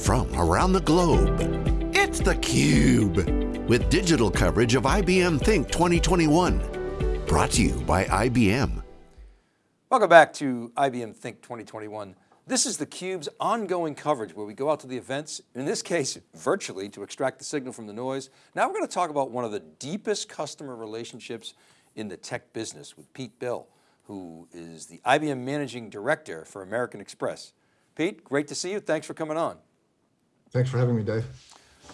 from around the globe. It's theCUBE, with digital coverage of IBM Think 2021. Brought to you by IBM. Welcome back to IBM Think 2021. This is theCUBE's ongoing coverage where we go out to the events, in this case, virtually to extract the signal from the noise. Now we're going to talk about one of the deepest customer relationships in the tech business with Pete Bill, who is the IBM Managing Director for American Express. Pete, great to see you. Thanks for coming on. Thanks for having me, Dave.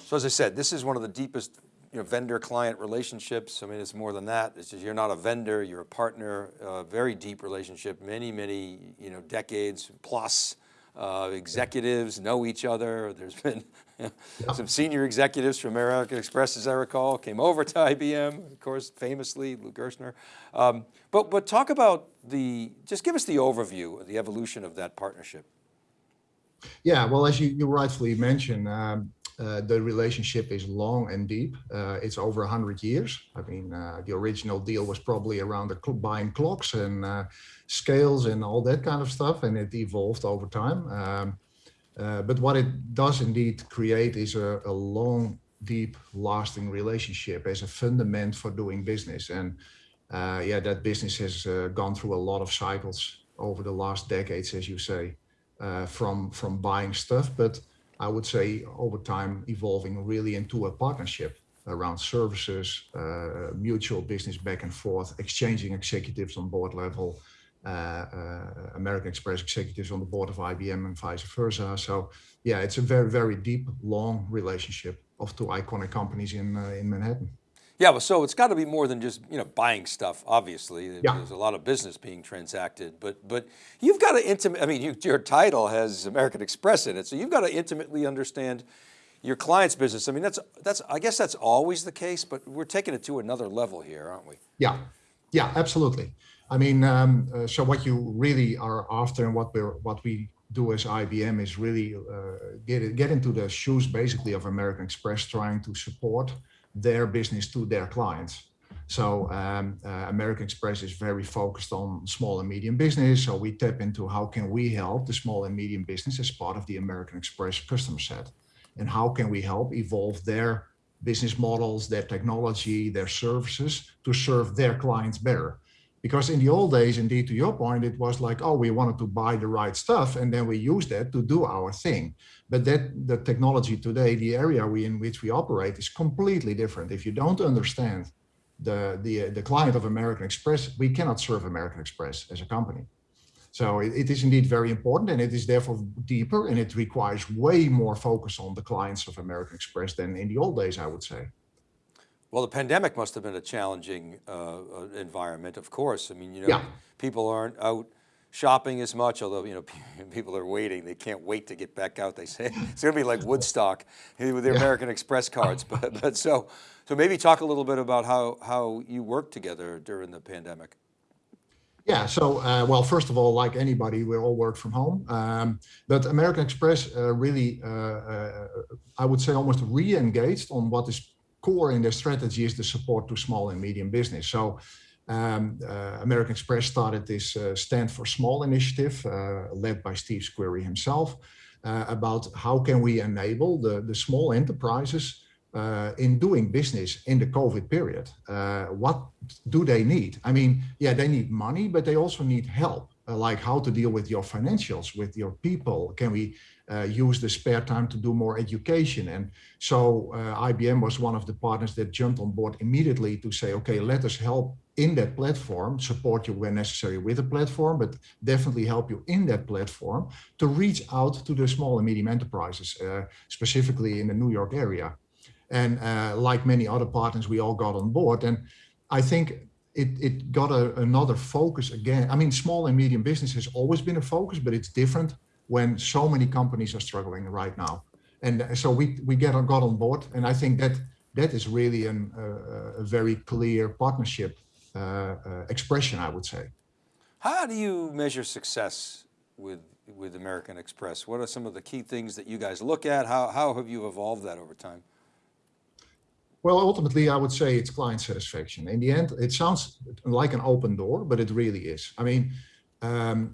So as I said, this is one of the deepest you know, vendor client relationships. I mean, it's more than that. It's just, you're not a vendor, you're a partner, uh, very deep relationship, many, many, you know, decades plus. Uh, executives know each other. There's been you know, yeah. some senior executives from American Express, as I recall, came over to IBM, of course, famously, Lou Gerstner. Um, but, but talk about the, just give us the overview of the evolution of that partnership. Yeah, well, as you, you rightfully mentioned, um, uh, the relationship is long and deep. Uh, it's over 100 years. I mean, uh, the original deal was probably around the cl buying clocks and uh, scales and all that kind of stuff, and it evolved over time. Um, uh, but what it does indeed create is a, a, long, deep, lasting relationship as a fundament for doing business. And uh, yeah, that business has gone through a lot of cycles over the last decades, as you say, from, from buying stuff, but I would say over time evolving really into a partnership around services, uh, mutual business back and forth, exchanging executives on board level, uh, uh, American Express executives on the board of IBM and vice versa. So yeah, it's a very, very deep, long relationship of two iconic companies in, uh, in Manhattan. Yeah, well, so it's got to be more than just you know buying stuff. Obviously, yeah. there's a lot of business being transacted, but but you've got to intimate. I mean, you, your title has American Express in it, so you've got to intimately understand your client's business. I mean, that's that's I guess that's always the case, but we're taking it to another level here, aren't we? Yeah, yeah, absolutely. I mean, um, uh, so what you really are after, and what we what we do as IBM is really uh, get get into the shoes basically of American Express, trying to support their business to their clients. So um, uh, American Express is very focused on small and medium business. So we tap into how can we help the small and medium business as part of the American Express customer set, and how can we help evolve their business models, their technology, their services to serve their clients better. Because in the old days, indeed, to your point, it was like, oh, we wanted to buy the right stuff and then we use that to do our thing. But that the technology today, the area we in which we operate is completely different. If you don't understand the, the, uh, the client of American Express, we cannot serve American Express as a company. So it, it is indeed very important and it is therefore deeper and it requires way more focus on the clients of American Express than in the old days, I would say. Well, the pandemic must have been a challenging uh, uh, environment, of course. I mean, you know, yeah. people aren't out shopping as much, although, you know, people are waiting. They can't wait to get back out. They say it's going to be like Woodstock with their yeah. American Express cards. But, but so, so maybe talk a little bit about how, how you worked together during the pandemic. Yeah, so, uh, well, first of all, like anybody, we all work from home. Um, but American Express uh, really, uh, uh I would say almost re-engaged on what is core in their strategy is the support to small and medium business. So um, uh, American Express started this uh, Stand for Small initiative uh, led by Steve Squeri himself uh, about how can we enable the, the small enterprises uh, in doing business in the COVID period. Uh, what do they need? I mean, yeah, they need money, but they also need help, like how to deal with your financials, with your people. Can we uh, use the spare time to do more education. And so uh, IBM was one of the partners that jumped on board immediately to say, okay, let us help in that platform, support you when necessary with the platform, but definitely help you in that platform to reach out to the small and medium enterprises, uh, specifically in the New York area. And uh, like many other partners, we all got on board. And I think it, it got a, another focus again. I mean, small and medium business has always been a focus, but it's different when so many companies are struggling right now. And so we, we get got on board. And I think that that is really an, uh, a very clear partnership uh, uh, expression, I would say. How do you measure success with, with American Express? What are some of the key things that you guys look at? How, how have you evolved that over time? Well, ultimately, I would say it's client satisfaction. In the end, it sounds like an open door, but it really is. I mean, um,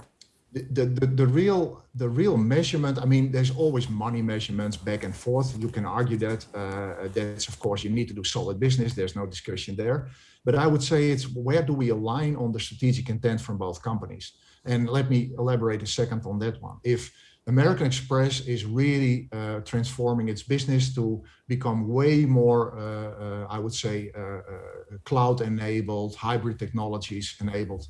the, the, the real the real measurement i mean there's always money measurements back and forth. You can argue that uh, that's of course you need to do solid business. There's no discussion there. But i would say it's where do we align on the strategic intent from both companies? And let me elaborate a second on that one. If american express is really uh, transforming its business to become way more uh, uh i would say uh, uh, cloud enabled hybrid technologies enabled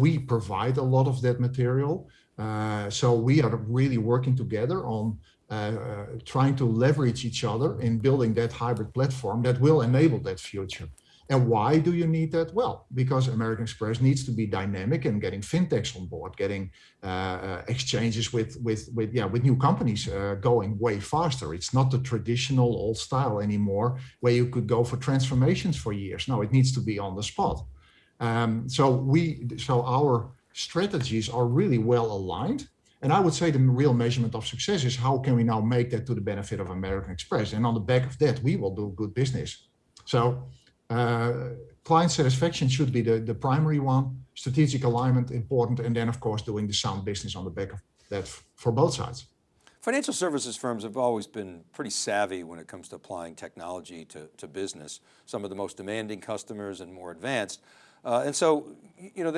we provide a lot of that material. Uh, so we are really working together on uh, uh, trying to leverage each other in building that hybrid platform that will enable that future. And why do you need that? Well, because American Express needs to be dynamic and getting fintechs on board, getting uh, uh, exchanges with with with yeah with new companies uh, going way faster. It's not the traditional old style anymore, where you could go for transformations for years. No, it needs to be on the spot. Um, so we, so our strategies are really well aligned. And I would say the real measurement of success is how can we now make that to the benefit of American Express? And on the back of that, we will do good business. So uh, client satisfaction should be the, the primary one, strategic alignment important, and then of course doing the sound business on the back of that for both sides. Financial services firms have always been pretty savvy when it comes to applying technology to, to business. Some of the most demanding customers and more advanced. Uh, and so, you know,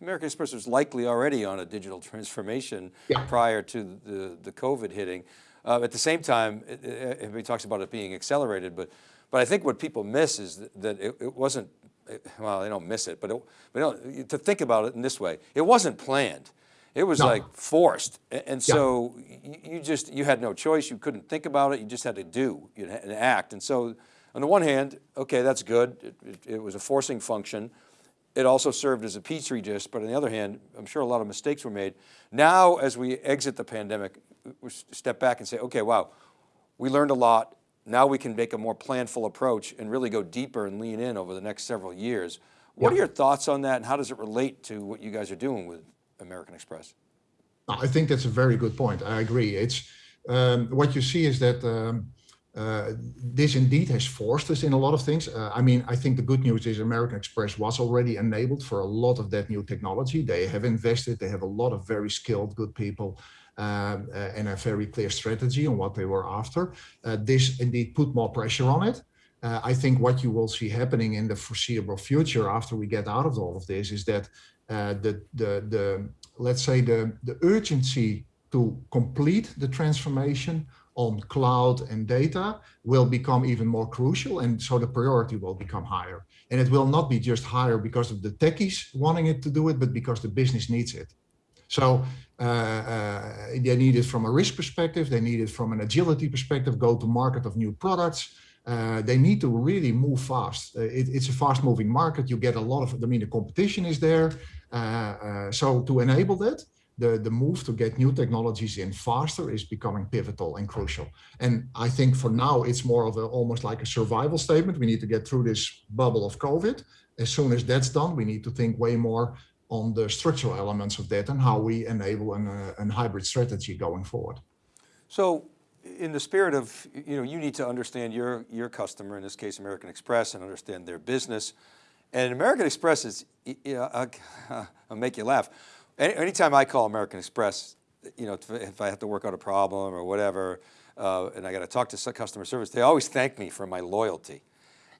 American Express was likely already on a digital transformation yeah. prior to the, the COVID hitting. Uh, at the same time, it, it, everybody talks about it being accelerated, but, but I think what people miss is that, that it, it, wasn't, well, they don't miss it, but, but to think about it in this way, it wasn't planned. It was no. like forced. And so yeah. you just, you had no choice. You couldn't think about it. You just had to do and act. And so on the one hand, okay, that's good. It, it, it was a forcing function it also served as a petri dish, but on the other hand, I'm sure a lot of mistakes were made. Now, as we exit the pandemic, we step back and say, okay, wow, we learned a lot. Now we can make a more planful approach and really go deeper and lean in over the next several years. What yeah. are your thoughts on that and how does it relate to what you guys are doing with American Express? I think that's a very good point. I agree. It's um, what you see is that um, uh, this indeed has forced us in a lot of things. Uh, I mean, I think the good news is American Express was already enabled for a lot of that new technology. They have invested, they have a lot of very skilled, good people um, uh, and a very clear strategy on what they were after. Uh, this indeed put more pressure on it. I think what you will see happening in the foreseeable future after we get out of all of this is that the, the, the, let's say the, the urgency to complete the transformation on cloud and data will become even more crucial. And so the priority will become higher. And it will not be just higher because of the techies wanting it to do it, but because the business needs it. So uh, uh, they need it from a risk perspective. They need it from an agility perspective, go to market of new products. Uh, they need to really move fast. Uh, it, it's a fast moving market. You get a lot of, I mean, the competition is there. Uh, uh, so to enable that, the, the move to get new technologies in faster is becoming pivotal and crucial. And I think for now, it's more of a, almost like a survival statement. We need to get through this bubble of COVID. As soon as that's done, we need to think way more on the structural elements of that and how we enable an, uh, an hybrid strategy going forward. So in the spirit of, you know, you need to understand your, your customer, in this case, American Express, and understand their business. And American Express is, you know, I'll, I'll make you laugh anytime I call American Express, you know, if I have to work out a problem or whatever, uh, and I got to talk to customer service, they always thank me for my loyalty.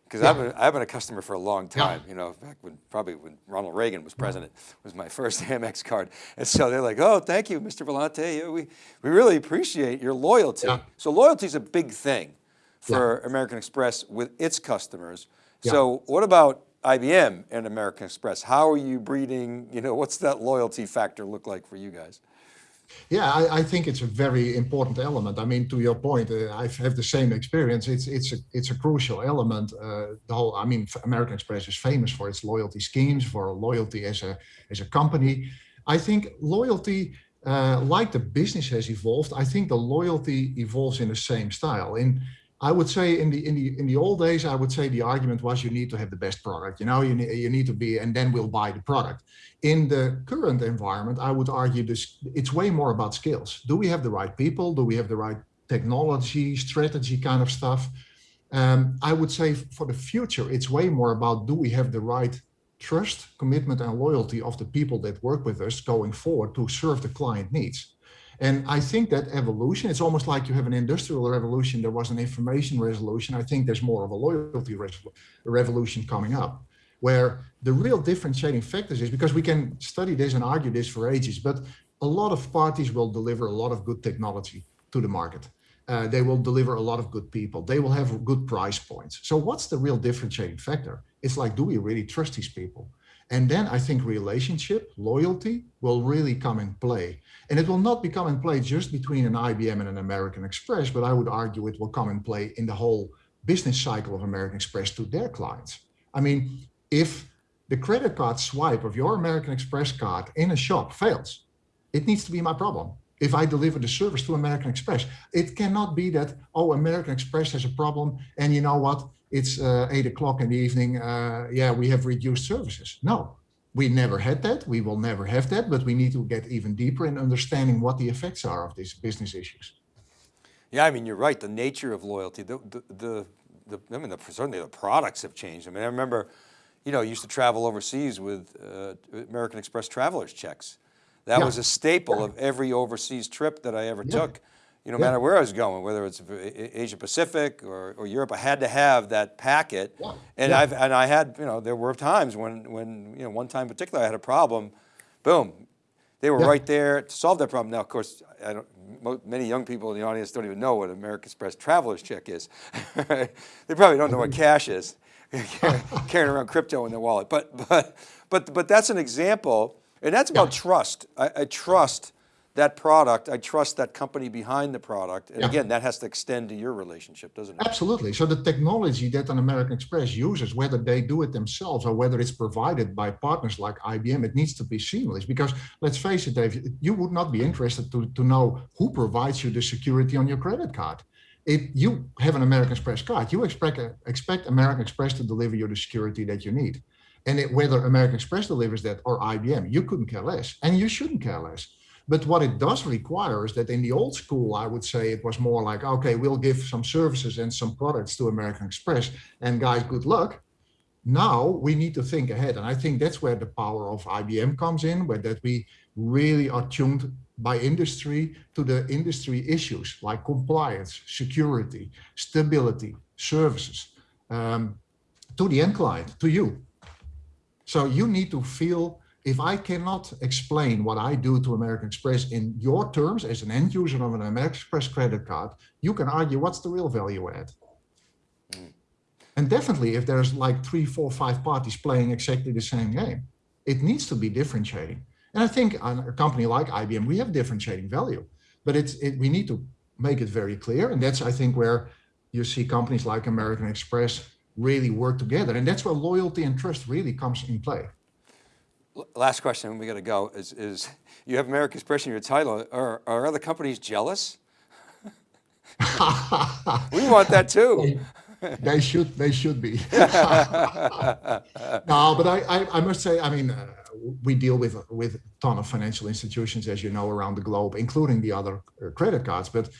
Because yeah. I've, been, I've been a customer for a long time, yeah. you know, back when, probably when Ronald Reagan was president, was my first Amex card. And so they're like, oh, thank you, Mr. Vellante. We, we really appreciate your loyalty. Yeah. So loyalty is a big thing for American Express with its customers. So what about IBM and American Express. How are you breeding, you know, what's that loyalty factor look like for you guys? Yeah, I, I, think it's a very important element. I mean, to your point, uh, I have the same experience. It's it's a it's a crucial element. Uh, the whole, I mean, American Express is famous for its loyalty schemes, for loyalty as a as a company. I think loyalty, uh, like the business has evolved, I think the loyalty evolves in the same style. In I would say in the in the in the old days, I would say the argument was you need to have the best product. You know, you need you need to be, and then we'll buy the product. In the current environment, I would argue this it's way more about skills. Do we have the right people? Do we have the right technology, strategy kind of stuff? Um, I would say for the future, it's way more about do we have the right trust, commitment, and loyalty of the people that work with us going forward to serve the client needs. And I think that evolution, it's almost like you have an industrial revolution, there was an information revolution. I think there's more of a loyalty revolution coming up, where the real differentiating factors is because we can study this and argue this for ages, but a lot of parties will deliver a lot of good technology to the market. Uh, they will deliver a lot of good people. They will have good price points. So what's the real differentiating factor? It's like, do we really trust these people? And then I think relationship, loyalty will really come in play. And it will not become in play just between an IBM and an American Express, but I would argue it will come in play in the whole business cycle of American Express to their clients. I mean, if the credit card swipe of your American Express card in a shop fails, it needs to be my problem. If I deliver the service to American Express, it cannot be that, oh, American Express has a problem and you know what, it's uh, eight o'clock in the evening, uh, yeah, we have reduced services. No, we never had that. We will never have that, but we need to get even deeper in understanding what the effects are of these business issues. Yeah, I mean, you're right. The nature of loyalty, the, the, the, the I mean, the, certainly the products have changed. I mean, I remember, you know, I used to travel overseas with uh, American Express traveler's checks. That yeah. was a staple yeah. of every overseas trip that I ever yeah. took you know, no yeah. matter where I was going, whether it's Asia Pacific or, or Europe, I had to have that packet. Yeah. And yeah. I've, and I had, you know, there were times when, when, you know, one time in particular, I had a problem, boom, they were right there to solve that problem. Now, of course, I don't, many young people in the audience don't even know what American Express traveler's check is. they probably don't know what cash is, carrying around crypto in their wallet. But, but, but, but that's an example, and that's about trust. I, I trust that product, I trust that company behind the product. And yeah. again, that has to extend to your relationship, doesn't it? Absolutely. So the technology that an American Express uses, whether they do it themselves or whether it's provided by partners like IBM, it needs to be seamless because let's face it, Dave, you would not be interested to, to know who provides you the security on your credit card. If you have an American Express card, you expect, expect American Express to deliver you the security that you need. And it, whether American Express delivers that or IBM, you couldn't care less and you shouldn't care less. But what it does require is that in the old school, I would say it was more like, okay, we'll give some services and some products to American Express and guys, good luck. Now we need to think ahead. And I think that's where the power of IBM comes in, where that we really are tuned by industry to the industry issues like compliance, security, stability, services, um, to the end client, to you. So you need to feel if I cannot explain what I do to American Express in your terms as an end user of an American Express credit card, you can argue what's the real value add. Mm. And definitely if there's like three, four, five parties playing exactly the same game, it needs to be differentiating. And I think on a company like IBM, we have differentiating value, but it's it, we need to make it very clear. And that's, I think, where you see companies like American Express really work together. And that's where loyalty and trust really comes in play last question, we got to go, is, is you have American Express in your title. Are, are other companies jealous? we want that too. They, they should, they should be. no, but I, I, I, must say, I mean, uh, we deal with, with a ton of financial institutions, as you know, around the globe, including the other uh, credit cards. But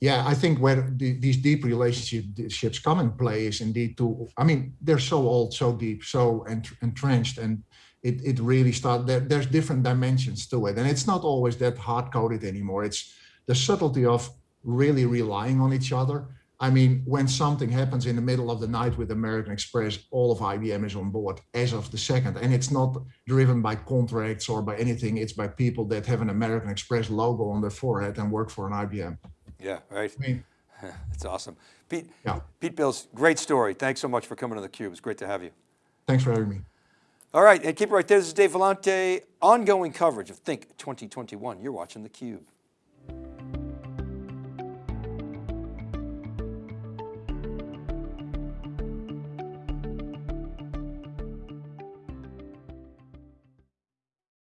yeah, I think where the, these deep relationships come in play is indeed to, I mean, they're so old, so deep, so entrenched, and it, it really starts, there, there's different dimensions to it. And it's not always that hard coded anymore. It's the subtlety of really relying on each other. I mean, when something happens in the middle of the night with American Express, all of IBM is on board as of the second. And it's not driven by contracts or by anything. It's by people that have an American Express logo on their forehead and work for an IBM. Yeah, right. I mean, That's awesome. Pete, yeah. Pete Bills, great story. Thanks so much for coming to theCUBE. It's great to have you. Thanks for having me. All right, and keep it right there. This is Dave Vellante, ongoing coverage of Think 2021. You're watching theCUBE.